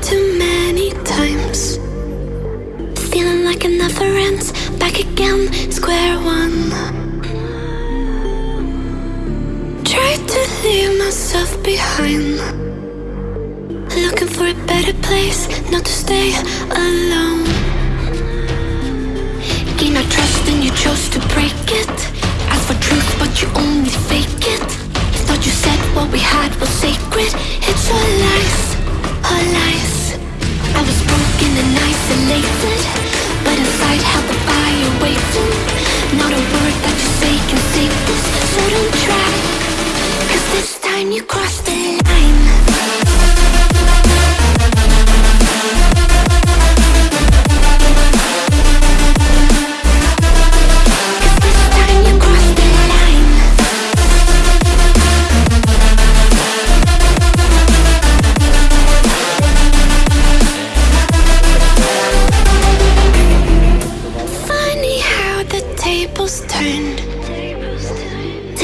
too many times. Feeling like it never. Back again, square one. Tried to leave myself behind. Looking for a better place, not to stay alone. Gain our trust and you chose to break it.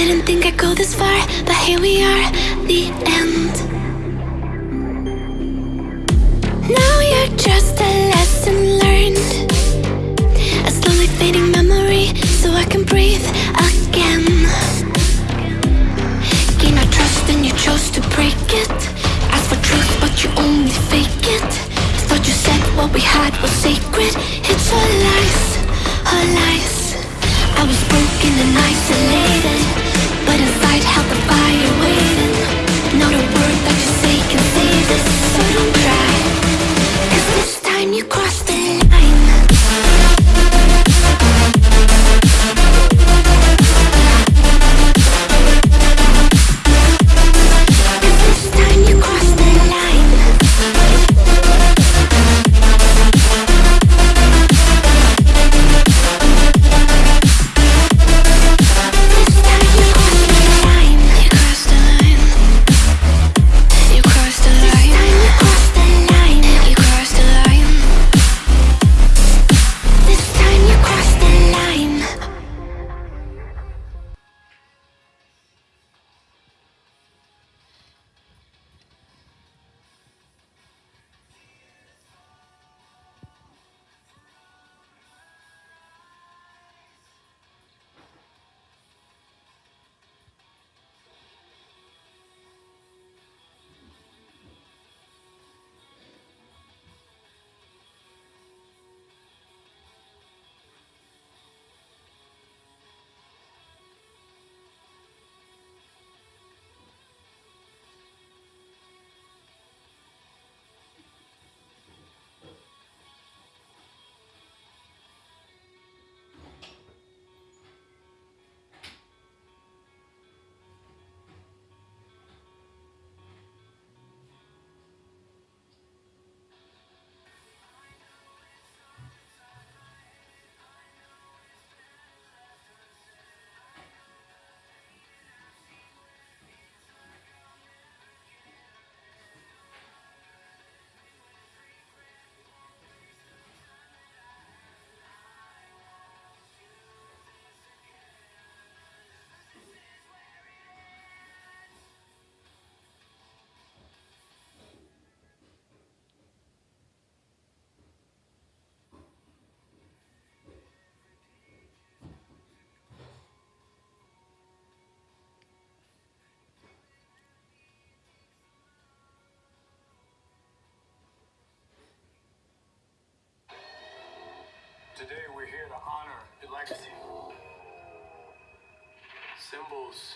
Didn't think I'd go this far, but here we are, the end. Now you're just a lesson learned. A slowly fading memory, so I can breathe again. Gain our trust and you chose to break it. Ask for truth, but you only fake it. Thought you said what we had was sacred. It's all lies, all lies. I was broken and isolated, Today we're here to honor the legacy. Symbols